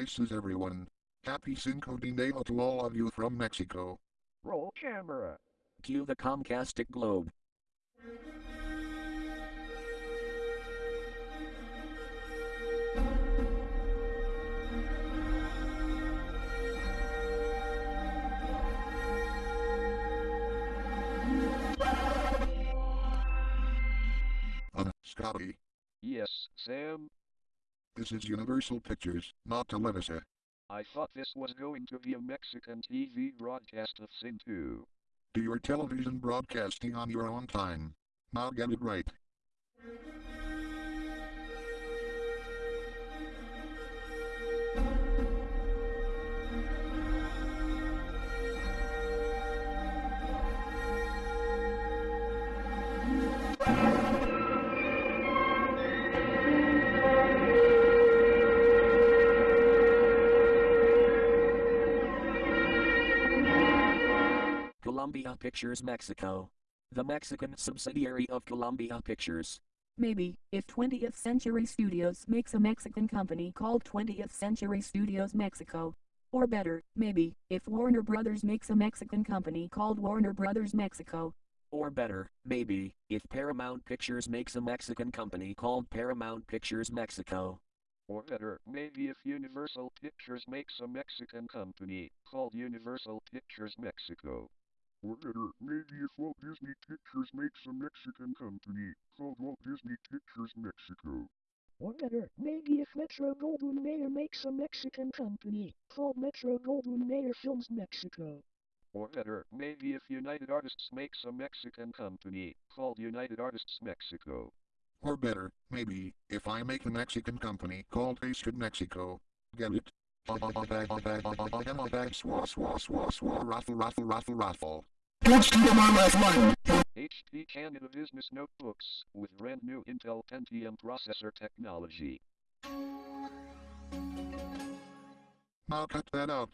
Places everyone. Happy Cinco de Mayo to all of you from Mexico. Roll camera. Cue the Comcastic globe. Uh, Scotty, Yes, Sam. This is Universal Pictures, not Televisa. I thought this was going to be a Mexican TV broadcast of Sin 2. Do your television broadcasting on your own time. Now get it right. Columbia Pictures Mexico. The Mexican subsidiary of Columbia Pictures. Maybe, if 20th Century Studios makes a Mexican company called 20th Century Studios Mexico. Or better, maybe, if Warner Brothers makes a Mexican company called Warner Brothers Mexico. Or better, maybe, if Paramount Pictures makes a Mexican company called Paramount Pictures Mexico. Or better, maybe if Universal Pictures makes a Mexican company called Universal Pictures Mexico. Or better, maybe if Walt Disney Pictures makes a Mexican company called Walt Disney Pictures Mexico. Or better, maybe if Metro Goldwyn Mayer makes a Mexican company called Metro Goldwyn Mayer Films Mexico. Or better, maybe if United Artists makes a Mexican company called United Artists Mexico. Or better, maybe, if I make a Mexican company called Tasted Mexico. Get it? HP Canada Business Notebooks with brand new Intel Pentium processor technology. Now cut that out.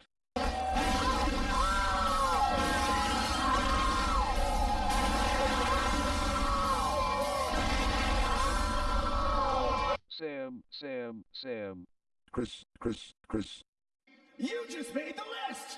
Sam, Sam, Sam. Chris, Chris, Chris. You just made the list!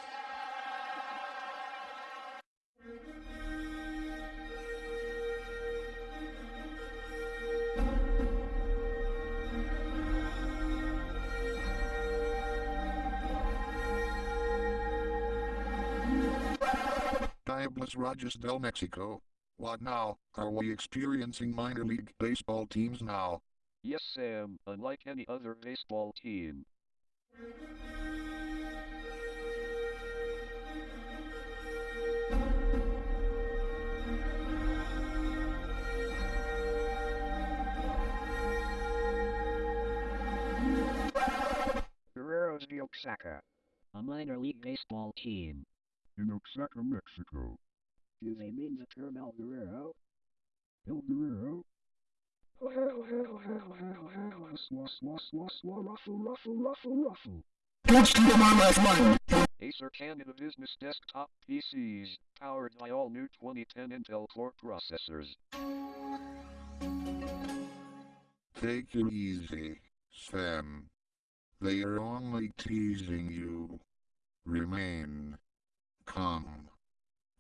Diablos Rojos del Mexico. What now? Are we experiencing minor league baseball teams now? Yes, Sam, unlike any other baseball team. Guerreros de Oaxaca. A minor league baseball team. In Oaxaca, Mexico. Do they mean the term El Guerrero? El Guerrero. Ruffle ruffle ruffle ruffle. Acer Canada Business Desktop PCs, powered by all new 2010 Intel Core processors. Take it easy, Sam. They are only teasing you. Remain calm.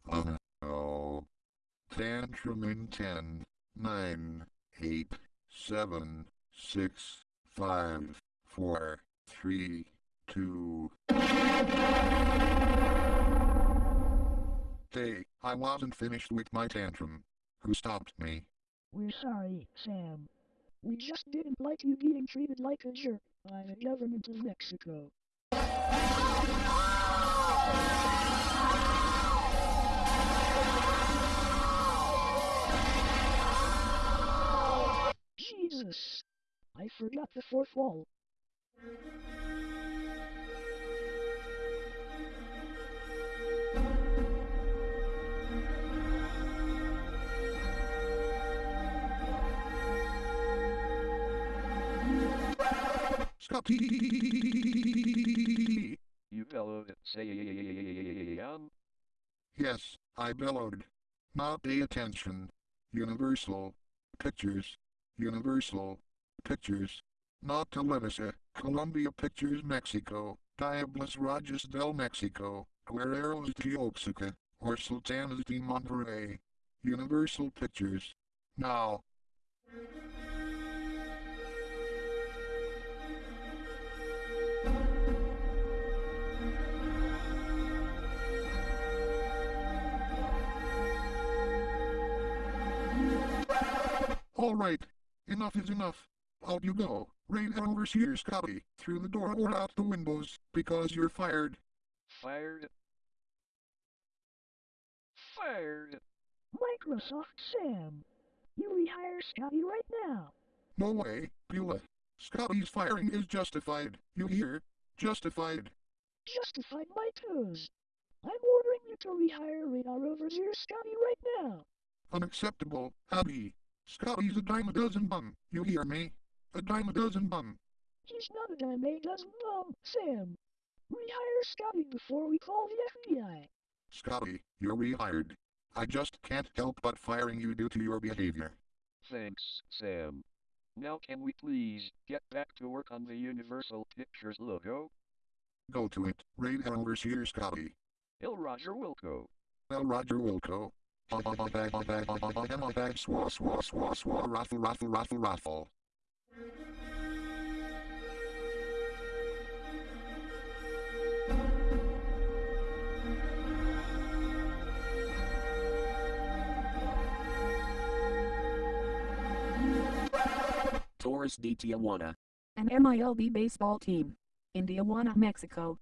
Uh oh. Tantrum in 10, 9, 8, 7, 6, 5, 4, 3, 2. Hey, I wasn't finished with my tantrum. Who stopped me? We're sorry, Sam. We just didn't like you being treated like a jerk by the government of Mexico. Oh, got the fourth wall. Scotty! You bellowed, Sam. Yes, I bellowed. Now pay attention. Universal Pictures. Universal Pictures. Not Televisa, Columbia Pictures Mexico, Diablos Rojos del Mexico, Guerreros de Oaxaca, or Sultanas de Monterrey. Universal Pictures. Now. All right. Enough is enough. Out you go. Rain overseer Scotty, through the door or out the windows, because you're fired. Fired. Fired. Microsoft Sam. You rehire Scotty right now. No way, Beulah. Scotty's firing is justified. You hear? Justified. Justified my toes. I'm ordering you to rehire Radar Overseer Scotty right now. Unacceptable, Abby. Scotty's a dime a dozen bum. You hear me? A dime a dozen bum. He's not a dime a dozen bum, Sam. Rehire Scotty before we call the FBI. Scotty, you're rehired. I just can't help but firing you due to your behavior. Thanks, Sam. Now can we please get back to work on the Universal Pictures logo? Go to it, Radar Overseer Scotty. Il Roger Wilco. Well, Roger Wilco. Raffle raffle raffle raffle. Torres de Tijuana. An MILB baseball team. In Tijuana, Mexico.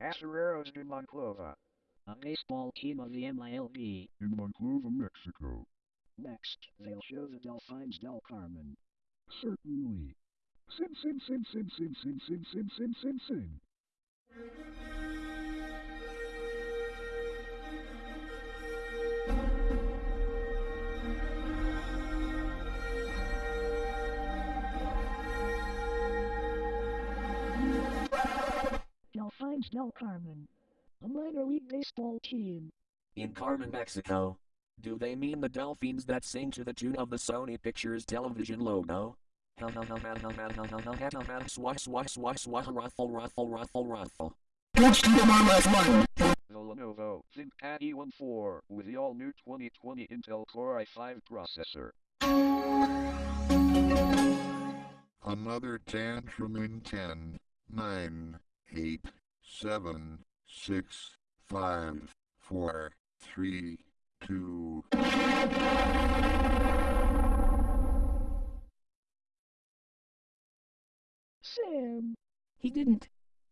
Acereros de Monclova. a baseball team of the MILB. In Monclova, Mexico. Next, they'll show the Delfines del Carmen. Certainly. Sin, sin, sin, sin, sin, sin, sin, sin, sin, sin, sin. Delfines del Carmen. A minor league baseball team. In Carmen, Mexico. Do they mean the dolphins that sing to the tune of the Sony Pictures television logo? Ha ha ha ha ha ha ha ha ruffle ruffle ruffle ruffle. The Lenovo ThinkPad E14 with the all-new 2020 Intel Core i5 processor. Another tantrum in 10, 9, 8, 7, 6, 5, 4, 3, 2. Sam. He didn't.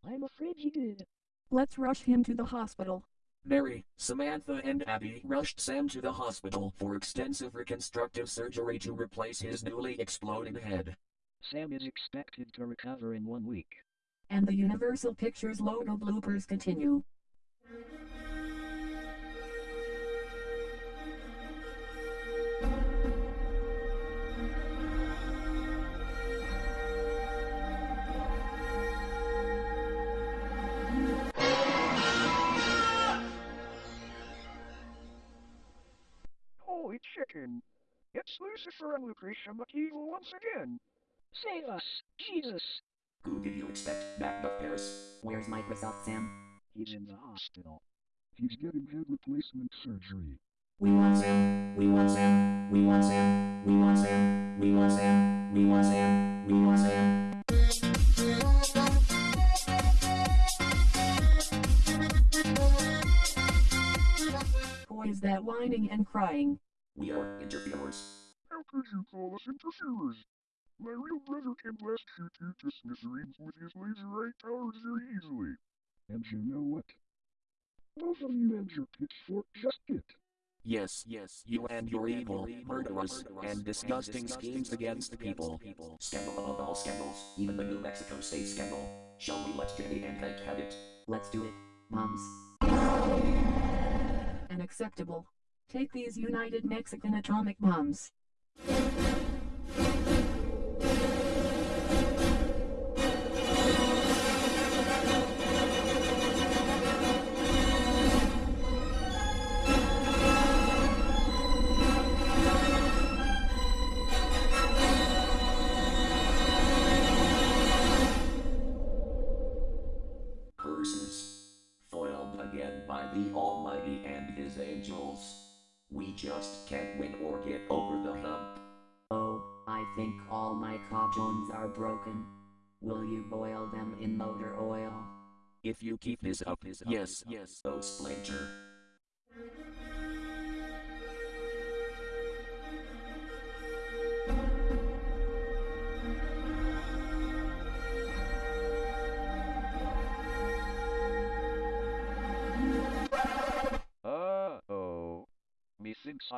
I'm afraid he did. Let's rush him to the hospital. Mary, Samantha, and Abby rushed Sam to the hospital for extensive reconstructive surgery to replace his newly exploding head. Sam is expected to recover in one week. And the Universal Pictures logo bloopers continue. It's Lucifer and Lucretia McEvil once again. Save us, Jesus. Who did you expect back of Paris? Where's Microsoft Sam? He's in the hospital. He's getting head replacement surgery. We want Sam. We want Sam. We want Sam. We want Sam. We want Sam. We want Sam. We want Sam. Who is that whining and crying? We are interviewers. How could you call us interferers? My real brother can blast you two to smithereens with his laser eye powers very easily. And you know what? Both of you and your pitchfork just did. Yes, yes, you and your evil, murderous, and disgusting schemes against the people. Scandal above all scandals, even the New Mexico State scandal. Shall we let Jenny and Hank have it? Let's do it, moms. Unacceptable. Take these United Mexican atomic bombs. Curses. Foiled again by the Almighty and His angels. We just can't win or get over the hump. Oh, I think all my cauldrons are broken. Will you boil them in motor oil? If you keep this up, yes, yes, oh Splinter.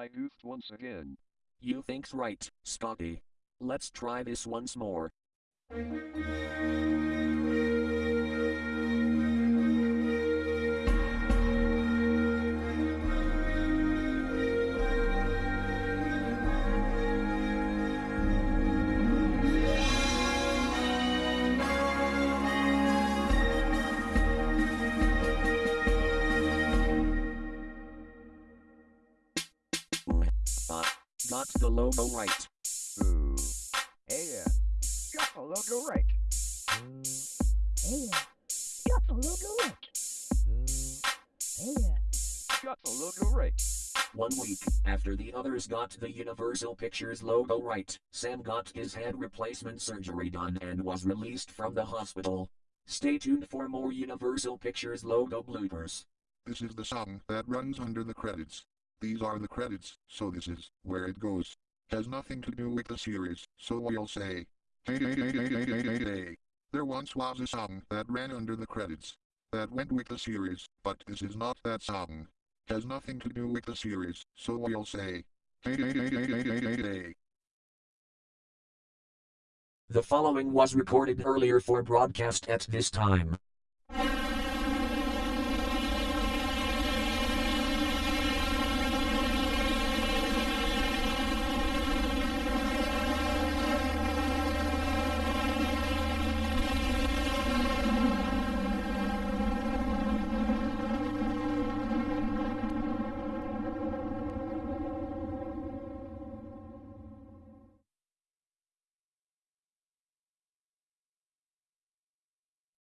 I goofed once again. You think's right, Scotty. Let's try this once more. The logo right. Ooh. Hey, uh, got the logo right. Hey, uh, got the logo right. Hey, uh, Got the logo right. One week after the others got the Universal Pictures logo right, Sam got his head replacement surgery done and was released from the hospital. Stay tuned for more Universal Pictures logo bloopers. This is the song that runs under the credits. These are the credits, so this is where it goes. Has nothing to do with the series, so we'll say. Hey, hey, hey, hey, hey, hey, hey, hey. There once was a song that ran under the credits. That went with the series, but this is not that song. Has nothing to do with the series, so we'll say. Hey, hey, hey, hey, hey, hey, hey, hey. The following was recorded earlier for broadcast at this time.